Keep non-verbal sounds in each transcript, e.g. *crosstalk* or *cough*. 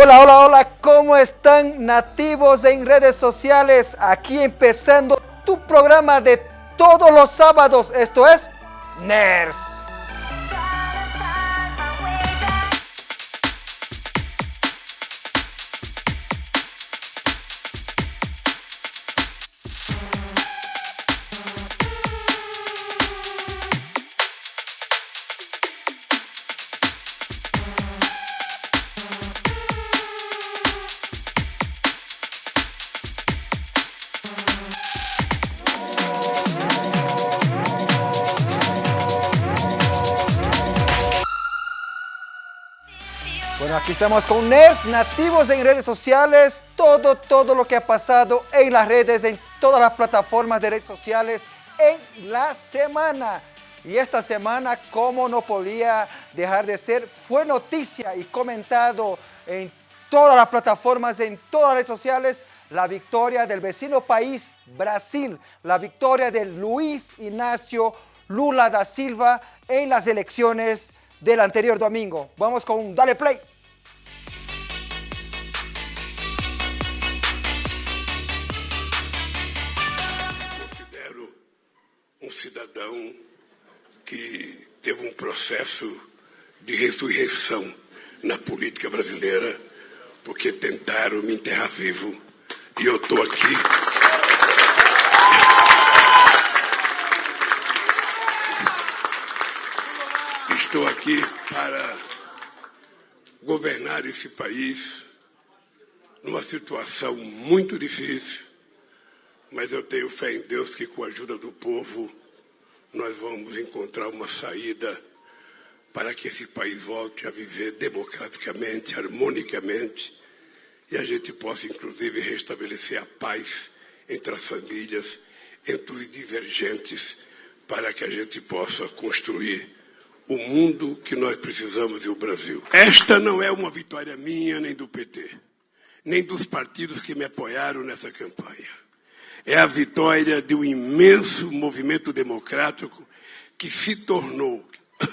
Hola, hola, hola, ¿cómo están nativos en redes sociales? Aquí empezando tu programa de todos los sábados, esto es NERS. Aquí estamos con NERS, nativos en redes sociales, todo, todo lo que ha pasado en las redes, en todas las plataformas de redes sociales en la semana. Y esta semana, como no podía dejar de ser, fue noticia y comentado en todas las plataformas, en todas las redes sociales, la victoria del vecino país, Brasil, la victoria de Luis Ignacio Lula da Silva en las elecciones del anterior domingo. Vamos con Dale Play. Um cidadão que teve um processo de ressurreição na política brasileira, porque tentaram me enterrar vivo e eu estou aqui. Estou aqui para governar esse país numa situação muito difícil, mas eu tenho fé em Deus que com a ajuda do povo nós vamos encontrar uma saída para que esse país volte a viver democraticamente, harmonicamente e a gente possa inclusive restabelecer a paz entre as famílias, entre os divergentes, para que a gente possa construir o mundo que nós precisamos e o Brasil. Esta não é uma vitória minha nem do PT, nem dos partidos que me apoiaram nessa campanha. É a vitória de um imenso movimento democrático que se tornou, *coughs*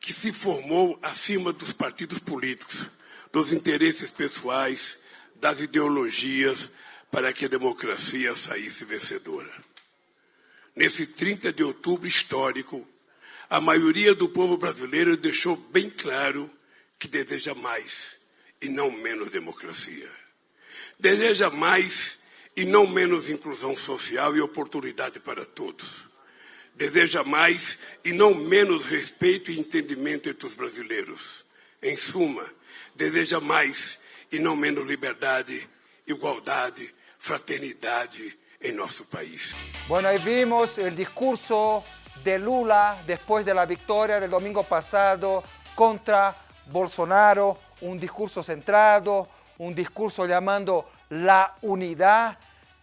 que se formou acima dos partidos políticos, dos interesses pessoais, das ideologias, para que a democracia saísse vencedora. Nesse 30 de outubro histórico, a maioria do povo brasileiro deixou bem claro que deseja mais e não menos democracia. Deseja mais e não menos inclusão social e oportunidade para todos. Deseja mais e não menos respeito e entendimento entre os brasileiros. Em suma, deseja mais e não menos liberdade, igualdade, fraternidade em nosso país. Bueno, ahí vimos el discurso de Lula después de la victoria del domingo pasado contra Bolsonaro, un discurso centrado, un discurso llamando la unidad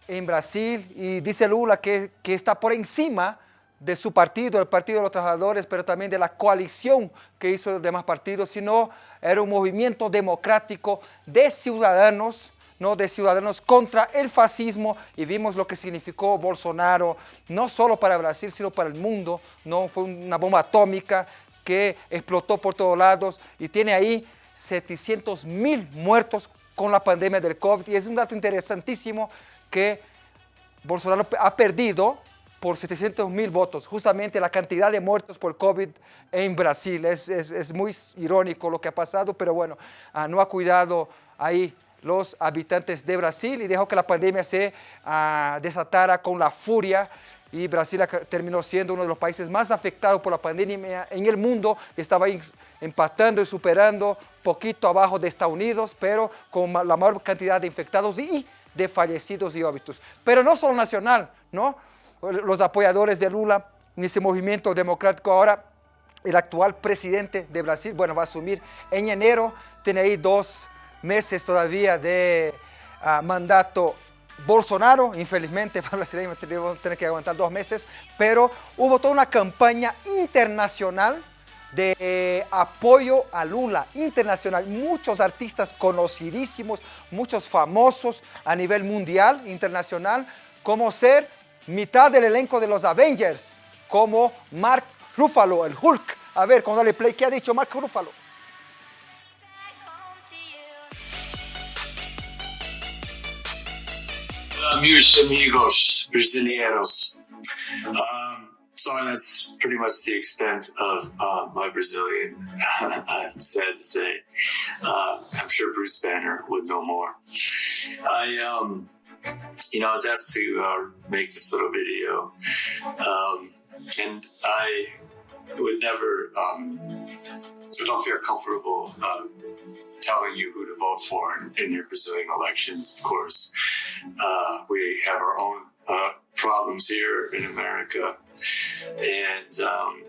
en Brasil y dice Lula que, que está por encima de su partido, el Partido de los Trabajadores, pero también de la coalición que hizo los demás partidos, sino era un movimiento democrático de ciudadanos ¿no? de ciudadanos contra el fascismo y vimos lo que significó Bolsonaro, no solo para Brasil, sino para el mundo. ¿no? Fue una bomba atómica que explotó por todos lados y tiene ahí 700 mil muertos con la pandemia del COVID. Y es un dato interesantísimo que Bolsonaro ha perdido por 700 mil votos, justamente la cantidad de muertos por COVID en Brasil. Es, es, es muy irónico lo que ha pasado, pero bueno, ah, no ha cuidado ahí los habitantes de Brasil y dejó que la pandemia se uh, desatara con la furia y Brasil terminó siendo uno de los países más afectados por la pandemia en el mundo, estaba empatando y superando poquito abajo de Estados Unidos, pero con la mayor cantidad de infectados y de fallecidos y óbitos. Pero no solo nacional, ¿no? Los apoyadores de Lula en ese movimiento democrático ahora, el actual presidente de Brasil, bueno, va a asumir en enero, tiene ahí dos meses todavía de uh, mandato Bolsonaro, infelizmente *laughs* para brasileños tener que aguantar dos meses, pero hubo toda una campaña internacional de eh, apoyo a Lula internacional. Muchos artistas conocidísimos, muchos famosos a nivel mundial, internacional, como ser mitad del elenco de los Avengers, como Mark Ruffalo, el Hulk. A ver, cuando le play, ¿qué ha dicho Mark Ruffalo? Hola, mis amigos brasileños. Ah, so that's pretty much the extent of uh, my Brazilian. *laughs* I'm sad to say. Uh, I'm sure Bruce Banner would know more. I, um, you know, I was asked to uh, make this little video, um, and I would never, um, I don't feel comfortable uh, telling you who to vote for in, in your Brazilian elections. Of course, uh, we have our own uh, problems here in America, and um,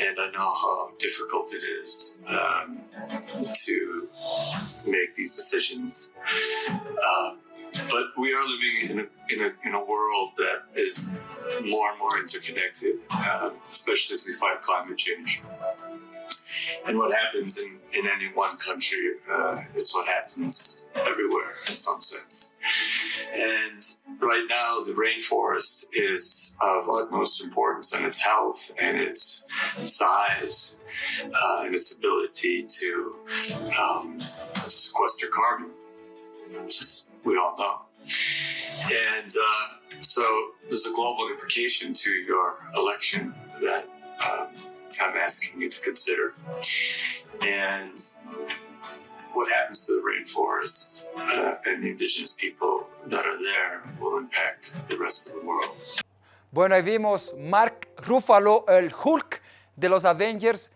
and I know how difficult it is um, to make these decisions. Uh, but we are living in a, in a, in a world that is more and more interconnected, uh, especially as we fight climate change. And what happens in, in any one country uh, is what happens everywhere in some sense. And right now, the rainforest is of utmost importance in its health and its size uh, and its ability to um, sequester carbon. We all know. And uh, so there's a global implication to your election that um, I'm asking you to consider. And what happens to the rainforest uh, and the indigenous people that are there will impact the rest of the world. Bueno, ahí vimos Mark Ruffalo, el Hulk de los Avengers,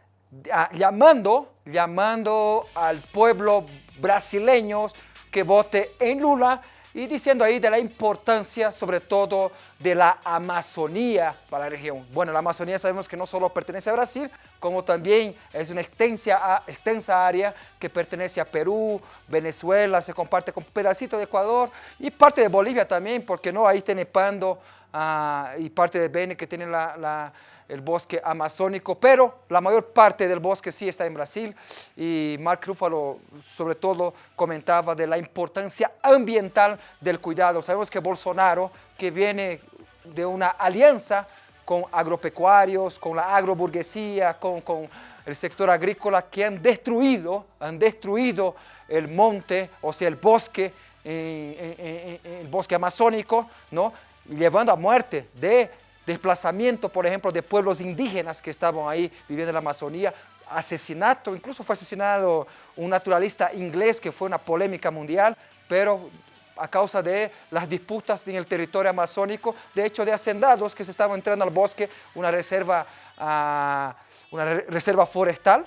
ah, llamando, llamando al pueblo brasileño que vote en Lula y diciendo ahí de la importancia sobre todo de la Amazonía para la región. Bueno, la Amazonía sabemos que no solo pertenece a Brasil, como también es una extensa, extensa área que pertenece a Perú, Venezuela, se comparte con pedacito de Ecuador y parte de Bolivia también, porque no, ahí tiene Pando ah, y parte de Bene que tiene la el bosque amazónico, pero la mayor parte del bosque sí está en Brasil y Mark Ruffalo sobre todo comentaba de la importancia ambiental del cuidado. Sabemos que Bolsonaro, que viene de una alianza con agropecuarios, con la agroburguesía, con, con el sector agrícola, que han destruido, han destruido el monte, o sea, el bosque, el bosque amazónico, ¿no? Llevando a muerte de desplazamiento, por ejemplo, de pueblos indígenas que estaban ahí viviendo en la Amazonía, asesinato, incluso fue asesinado un naturalista inglés que fue una polémica mundial, pero a causa de las disputas en el territorio amazónico, de hecho de hacendados que se estaban entrando al bosque, una reserva, ah, una reserva forestal,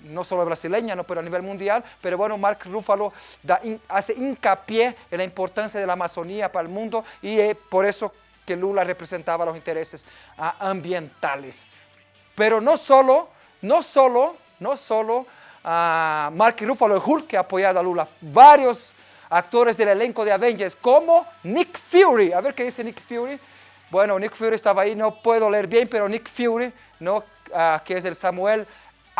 no solo brasileña, no, pero a nivel mundial, pero bueno, Mark Ruffalo hace hincapié en la importancia de la Amazonía para el mundo y eh, por eso que Lula representaba los intereses ah, ambientales. Pero no solo, no solo, no solo uh, Mark Ruffalo y Hulk que ha apoyado a Lula, varios actores del elenco de Avengers, como Nick Fury. A ver qué dice Nick Fury. Bueno, Nick Fury estaba ahí, no puedo leer bien, pero Nick Fury, ¿no? Ah, que es el Samuel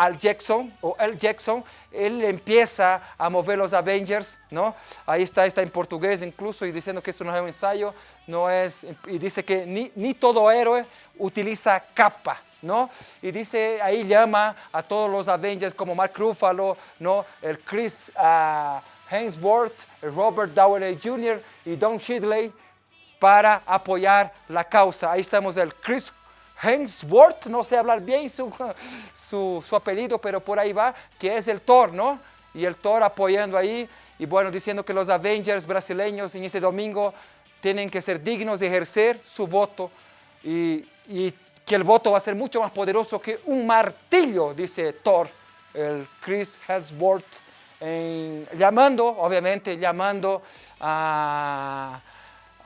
al Jackson, o el Jackson, él empieza a mover los Avengers, ¿no? Ahí está, está en portugués incluso, y diciendo que esto no es un ensayo, no es, y dice que ni, todo héroe utiliza capa, ¿no? Y dice, ahí llama a todos los Avengers como Mark Ruffalo, ¿no? El Chris uh, Hemsworth, Robert Downey Jr. y Don Shidley para apoyar la causa. Ahí estamos el Chris Hemsworth, no sé hablar bien su, su, apellido, pero por ahí va, que es el Thor, ¿no? Y el Thor apoyando ahí, y bueno, diciendo que los Avengers brasileños en este domingo tienen que ser dignos de ejercer su voto y, y que el voto va a ser mucho más poderoso que un martillo, dice Thor, el Chris Hemsworth, llamando, obviamente, llamando a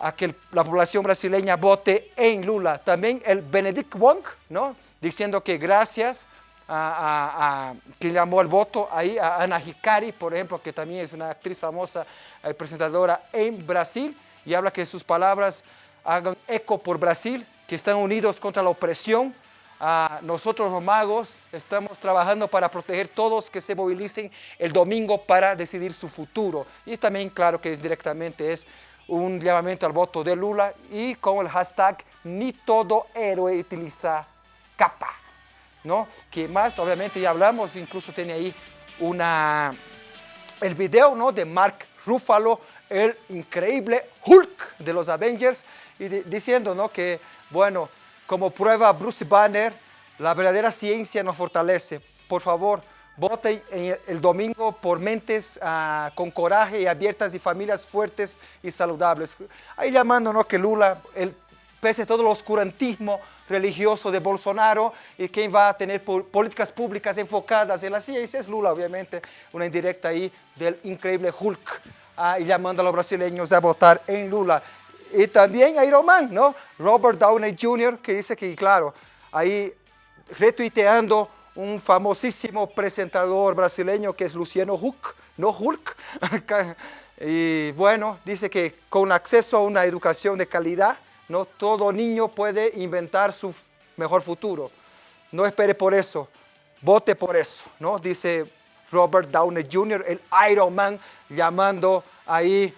a que la población brasileña vote en Lula. También el Benedict Wong, ¿no? diciendo que gracias a, quien llamó el voto ahí, a Ana Hikari, por ejemplo, que también es una actriz famosa, eh, presentadora en Brasil, y habla que sus palabras hagan eco por Brasil, que están unidos contra la opresión. nosotros los magos estamos trabajando para proteger todos que se movilicen el domingo para decidir su futuro. Y también claro que es directamente es un llamamiento al voto de Lula y con el hashtag ni todo héroe utiliza capa, ¿no? Que más, obviamente ya hablamos, incluso tiene ahí una, el video, ¿no? De Mark Ruffalo, el increíble Hulk de los Avengers, y diciendo ¿no? que, bueno, como prueba Bruce Banner, la verdadera ciencia nos fortalece. Por favor, voten el, domingo por mentes ah, con coraje y abiertas y familias fuertes y saludables. Ahí llamándonos que Lula, el, pese a todo el oscurantismo religioso de Bolsonaro, y quien va a tener políticas públicas enfocadas en la ciencia es Lula, obviamente, una indirecta ahí del increíble Hulk, ah, y llamando a los brasileños a votar en Lula. Y también Iron Man, ¿no? Robert Downey Jr., que dice que, claro, ahí retuiteando un famosísimo presentador brasileño que es Luciano Huck, no Hulk. *laughs* y bueno, dice que con acceso a una educación de calidad, no todo niño puede inventar su mejor futuro. No espere por eso, vote por eso, ¿no? Dice Robert Downey Jr., el Iron Man, llamando ahí,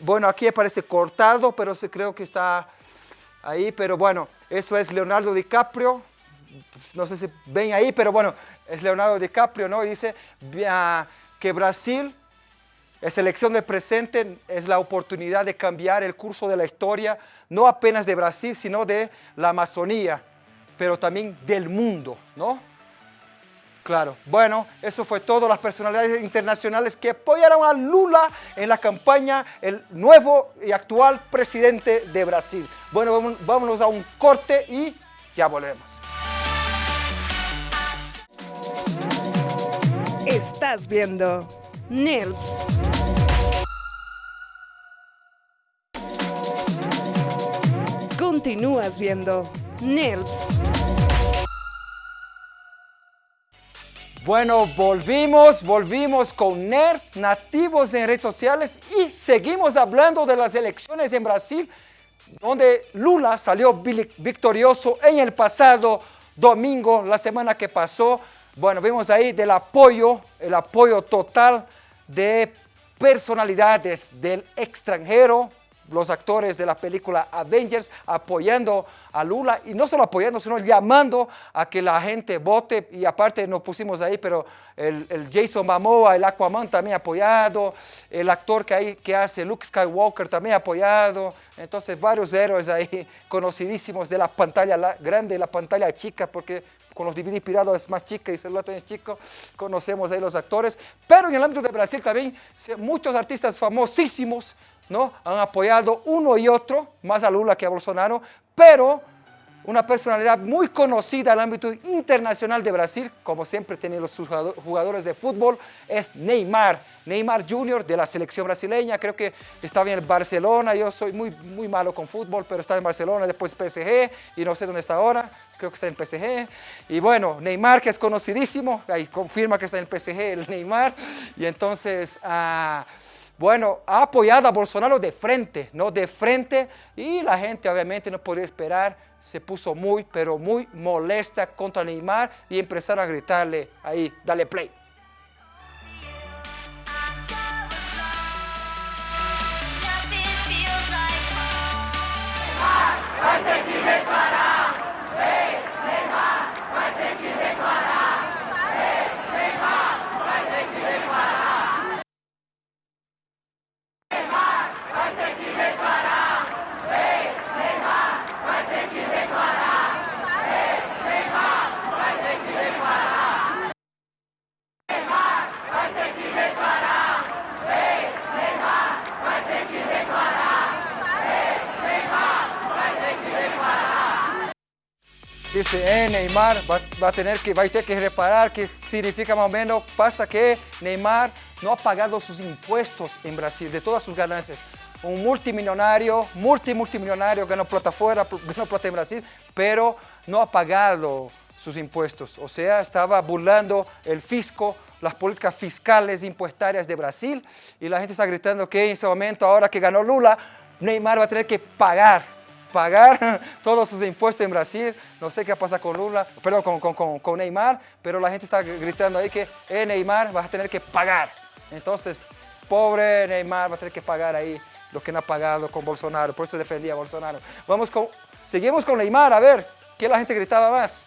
bueno, aquí aparece cortado, pero creo que está ahí, pero bueno, eso es Leonardo DiCaprio, no sé si ven ahí, pero bueno, es Leonardo DiCaprio, ¿no? Y dice que Brasil, es elección del presente, es la oportunidad de cambiar el curso de la historia, no apenas de Brasil, sino de la Amazonía, pero también del mundo, ¿no? Claro, bueno, eso fue todo, las personalidades internacionales que apoyaron a Lula en la campaña, el nuevo y actual presidente de Brasil. Bueno, vámonos a un corte y ya volvemos. Estás viendo Nils. Continúas viendo Nils. Bueno, volvimos, volvimos con NERS, nativos en redes sociales y seguimos hablando de las elecciones en Brasil, donde Lula salió victorioso en el pasado domingo, la semana que pasó. Bueno, vimos ahí del apoyo, el apoyo total de personalidades del extranjero, los actores de la película Avengers apoyando a Lula y no solo apoyando, sino llamando a que la gente vote. Y aparte nos pusimos ahí, pero el, Jason Momoa, el Aquaman también apoyado, el actor que, hay, que hace Luke Skywalker también apoyado, entonces varios héroes ahí *laughs* conocidísimos de la pantalla grande y la pantalla chica porque con los DVD pirados es más chica y el celular es chico, conocemos ahí los actores, pero en el ámbito de Brasil también muchos artistas famosísimos ¿no? han apoyado uno y otro, más a Lula que a Bolsonaro, pero una personalidad muy conocida en el ámbito internacional de Brasil, como siempre tienen los jugadores de fútbol, es Neymar. Neymar Jr. de la selección brasileña, creo que estaba en el Barcelona, yo soy muy, muy malo con fútbol, pero estaba en Barcelona, después PSG, y no sé dónde está ahora, creo que está en PSG. Y bueno, Neymar, que es conocidísimo, ahí confirma que está en el PSG el Neymar, y entonces... Uh, bueno, ha apoyado a Bolsonaro de frente, ¿no? De frente y la gente obviamente no podía esperar, se puso muy, pero muy molesta contra Neymar y empezaron a gritarle ahí, dale play. Dice, eh, Neymar va, a tener que, va a tener que reparar, que significa más o menos, pasa que Neymar no ha pagado sus impuestos en Brasil, de todas sus ganancias. Un multimillonario, multi, multimillonario, ganó plata fuera, *laughs* ganó plata en Brasil, pero no ha pagado sus impuestos. O sea, estaba burlando el fisco, las políticas fiscales impuestarias de Brasil, y la gente está gritando que en ese momento, ahora que ganó Lula, Neymar va a tener que pagar pagar *laughs* todos sus impuestos en Brasil. No sé qué pasa con Lula, perdón, con, Neymar, pero la gente está gritando ahí que eh, Neymar vas a tener que pagar. Entonces, pobre Neymar va a tener que pagar ahí lo que no ha pagado con Bolsonaro. Por eso defendía a Bolsonaro. Vamos con, seguimos con Neymar, a ver, ¿qué la gente gritaba más?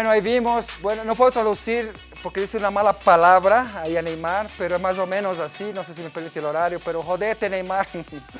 Bueno, ahí vimos, bueno, no puedo traducir porque dice una mala palabra ahí a Neymar, pero es más o menos así, no sé si me permite el horario, pero jodete Neymar,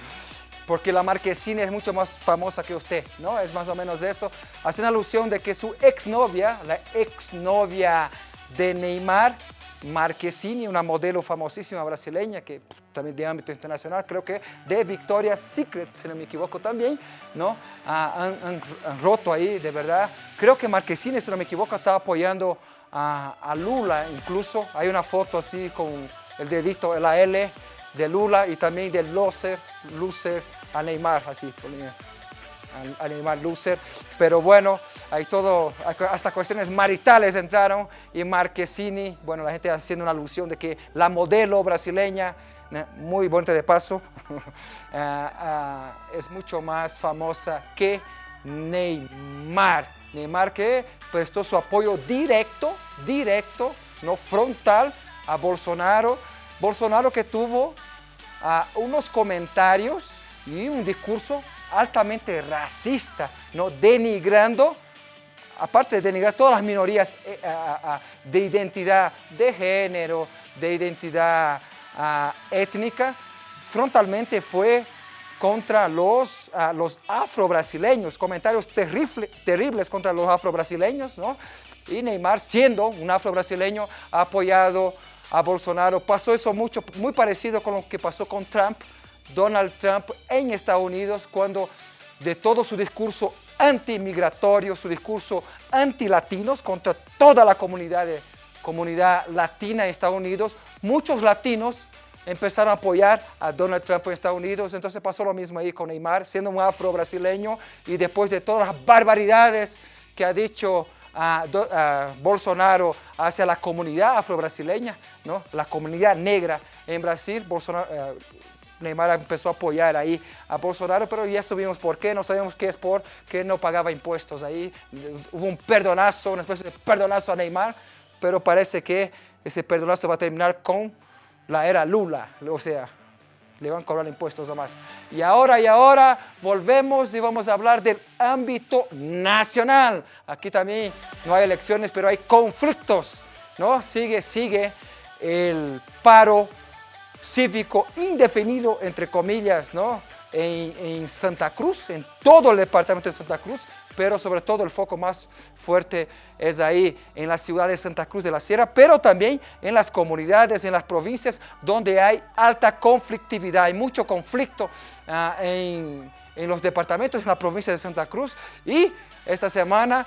*laughs* porque la marquesina es mucho más famosa que usted, ¿no? Es más o menos eso. Hace una alusión de que su exnovia, la exnovia de Neymar, Marquezini, una modelo famosísima brasileña que también de ámbito internacional, creo que de Victoria's Secret, si no me equivoco también, ¿no? Ah, han, han- han roto ahí, de verdad. Creo que Marquezini, si no me equivoco, estaba apoyando a, a Lula, incluso. Hay una foto así con el dedito, la L de Lula y también de Loser, Loser a Neymar, así, ponía a, Neymar Loser. Pero bueno, hay todo, hasta cuestiones maritales entraron y Marquezini, bueno, la gente haciendo una alusión de que la modelo brasileña. Muy bonita de paso, *laughs* ah, ah, es mucho más famosa que Neymar. Neymar que prestó su apoyo directo, directo, no frontal a Bolsonaro. Bolsonaro que tuvo ah, unos comentarios y un discurso altamente racista, ¿no? denigrando, aparte de denigrar todas las minorías eh, de identidad de género, de identidad étnica, frontalmente fue contra los, los afro-brasileños, comentarios terrible- terribles contra los afro-brasileños, ¿no? Y Neymar, siendo un afro-brasileño, ha apoyado a Bolsonaro. Pasó eso mucho, muy parecido con lo que pasó con Trump, Donald Trump en Estados Unidos, cuando de todo su discurso antimigratorio, su discurso anti-latinos contra toda la comunidad, comunidad latina en Estados Unidos, muchos latinos empezaron a apoyar a Donald Trump en Estados Unidos. Entonces pasó lo mismo ahí con Neymar, siendo un afro-brasileño y después de todas las barbaridades que ha dicho a Do- a Bolsonaro hacia la comunidad afro-brasileña, ¿no? la comunidad negra en Brasil, Bolsonaro, eh, Neymar empezó a apoyar ahí a Bolsonaro, pero ya sabemos por qué, no sabemos qué es por qué no pagaba impuestos ahí. Hubo un perdonazo, una especie de perdonazo a Neymar, pero parece que ese perdonazo va a terminar con la era Lula, o sea, le van a cobrar impuestos nomás. Y ahora y ahora volvemos y vamos a hablar del ámbito nacional. Aquí también no hay elecciones, pero hay conflictos, ¿no? Sigue, sigue el paro cívico indefinido, entre comillas, ¿no? En, en Santa Cruz, en todo el departamento de Santa Cruz, pero sobre todo el foco más fuerte es ahí en la ciudad de Santa Cruz de la Sierra, pero también en las comunidades, en las provincias donde hay alta conflictividad, hay mucho conflicto ah, en, en los departamentos, en la provincia de Santa Cruz. Y esta semana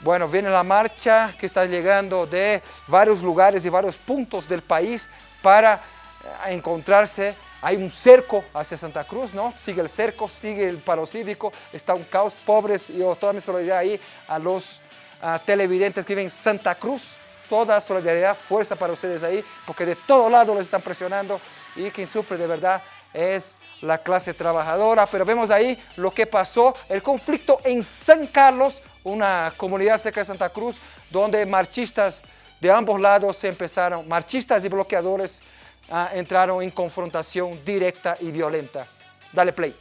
bueno, viene la marcha que está llegando de varios lugares y varios puntos del país para eh, encontrarse. Hay un cerco hacia Santa Cruz, ¿no? Sigue el cerco, sigue el paro cívico, está un caos, pobres, y yo toda mi solidaridad ahí a los televidentes que viven en Santa Cruz, toda solidaridad, fuerza para ustedes ahí, porque de todo lado les están presionando y quien sufre de verdad es la clase trabajadora. Pero vemos ahí lo que pasó, el conflicto en San Carlos, una comunidad cerca de Santa Cruz, donde marchistas de ambos lados se empezaron, marchistas y bloqueadores entraron en confrontación directa y violenta. Dale play.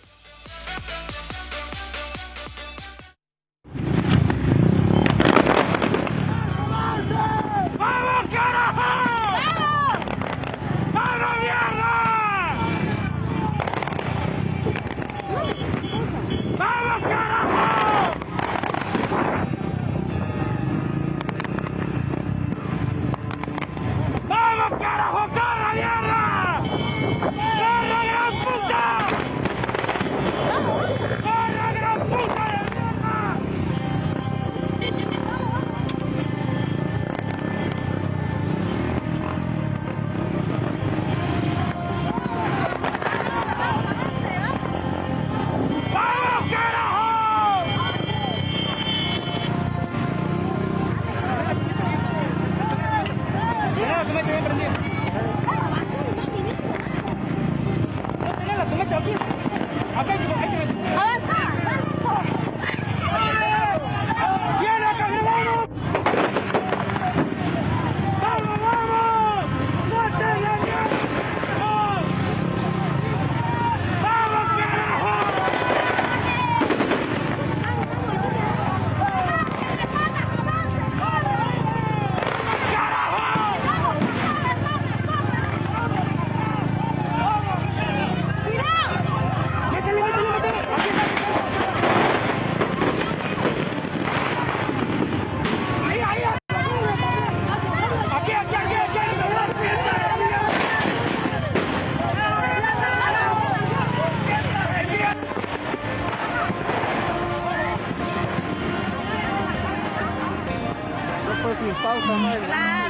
*laughs* 来。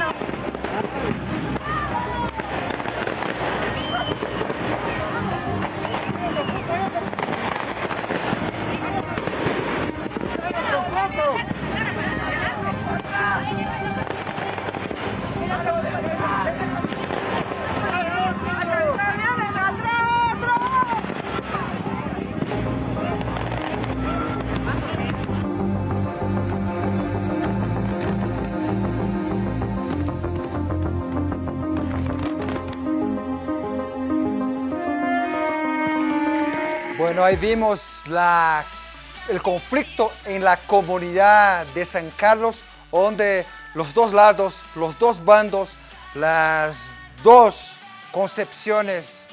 Bueno, ahí vimos el conflicto en la comunidad de San Carlos, donde los dos lados, los dos bandos, las dos concepciones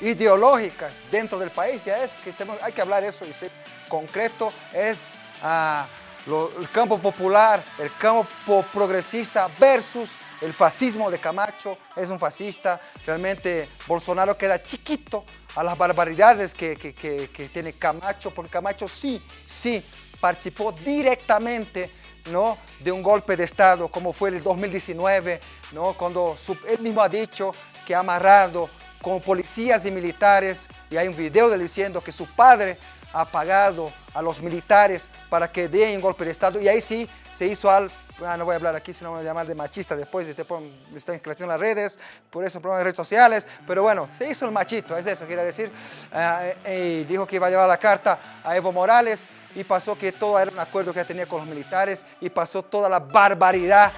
ideológicas dentro del país, ya es que estemos, hay que hablar eso y ser concreto, es ah, el campo popular, el campo progresista versus el fascismo de Camacho, es un fascista, realmente Bolsonaro queda chiquito a las barbaridades que, que- que- tiene Camacho, porque Camacho sí, sí, participó directamente ¿no? de un golpe de Estado como fue el 2019, ¿no? cuando él mismo ha dicho que ha amarrado con policías y militares, y hay un video de él diciendo que su padre ha pagado a los militares para que den un golpe de Estado, y ahí sí se hizo al... ah, no voy a hablar aquí, sino voy a llamar de machista después, y te pon- me está inscribiendo en las redes, por eso problemas de redes sociales, pero bueno, se hizo el machito, es eso, quiere decir, ah, eh, y dijo que iba a llevar la carta a Evo Morales, y pasó que todo era un acuerdo que tenía con los militares, y pasó toda la barbaridad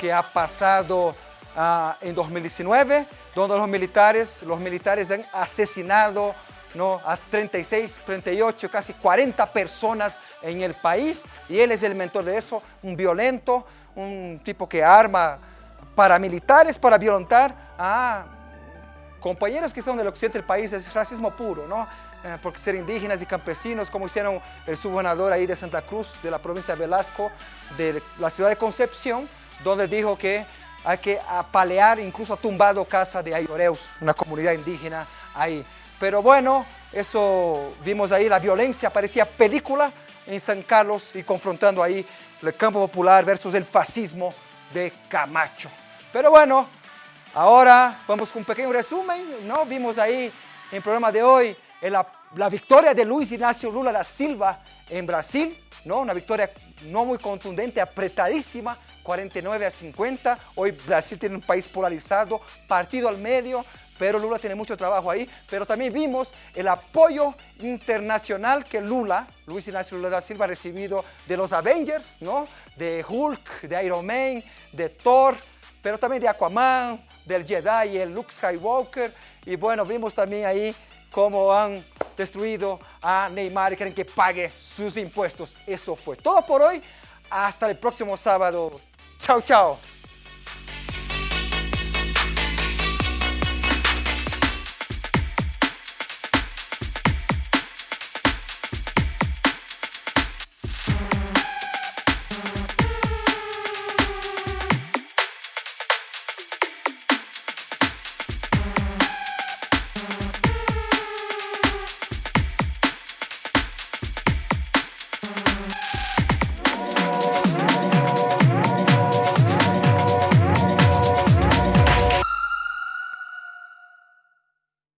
que ha pasado ah, en 2019, donde los militares, los militares han asesinado ¿no? a 36, 38, casi 40 personas en el país y él es el mentor de eso, un violento, un tipo que arma paramilitares para violentar a compañeros que son del occidente del país, es racismo puro, ¿no? Eh, porque ser indígenas y campesinos, como hicieron el subgobernador ahí de Santa Cruz, de la provincia de Velasco, de la ciudad de Concepción, donde dijo que hay que apalear, incluso ha tumbado casa de Ayoreus, una comunidad indígena ahí. Pero bueno, eso vimos ahí, la violencia parecía película en San Carlos y confrontando ahí el campo popular versus el fascismo de Camacho. Pero bueno, ahora vamos con un pequeño resumen, ¿no? Vimos ahí en el programa de hoy la, la victoria de Luis Ignacio Lula da Silva en Brasil, ¿no? Una victoria no muy contundente, apretadísima, 49 a 50. Hoy Brasil tiene un país polarizado, partido al medio, pero Lula tiene mucho trabajo ahí. Pero también vimos el apoyo internacional que Lula, Luis Ignacio Lula da Silva, ha recibido de los Avengers, ¿no? De Hulk, de Iron Man, de Thor, pero también de Aquaman, del Jedi el Luke Skywalker. Y bueno, vimos también ahí cómo han destruido a Neymar y quieren que pague sus impuestos. Eso fue todo por hoy. Hasta el próximo sábado. Chao, chao.